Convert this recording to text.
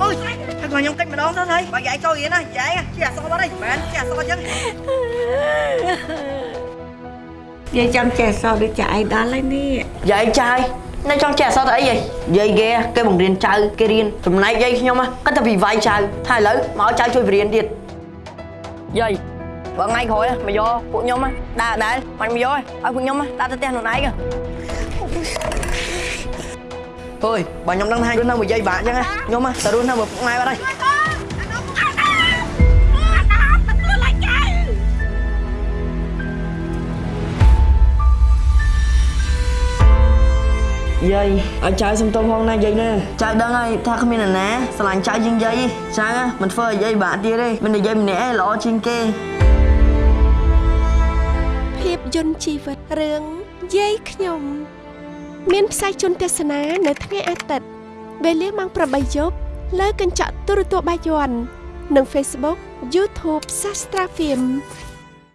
អូយហើយខ្ញុំកិច្ចម្ដងទៅហើយបើយាយចូលរៀនណាយាយជាអសបាត់ហើយមែនជាអសអញ្ចឹងយាយចាំចេះសោះដូចចាអៃដល់ហើយនេះយាយចាយនៅចង់ចេះអសទៅអីហីយាយគេគេបង្រៀនចៅគេរៀនចំណែកយាយខ្ញុំគាត់តែវិវាយចៅថាឥឡូវមកឲ្យចៅជួយបរៀនទៀតយាយបើថ្ងៃក្រោយមកយកពួកខ្ញុំដើរដែរមិនមកយកឲ្យពួកខ្ញុំដើរទៅផ្ទះខ្លួនឯង អើយបើខ្ញុំដឹងថារស់នៅមួយយាយបាក់អញ្ចឹងខ្ញុំទៅរស់នៅមួយពុកម៉ែបាត់ហើយយាយឲ្យចៅសុំទោសផងណាយាយណាចៅដឹងហើយថាគ្មាននរណាស្រឡាញ់ចៅជាងយាយចៅមិនធ្វើឲ្យយាយបាក់ទៀតទេមានតែយាយម្នាក់ឯងល្អជាងគេភាពយន្តជីវិតរឿងយាយខ្ញុំ មានផ្សាយជូនទស្សនានៅថ្ងៃអាទិត្យវេលាម៉ោង8យប់លើកញ្ចក់ទូរទស្សន៍បាយ័ននិង Facebook YouTube Sastra Film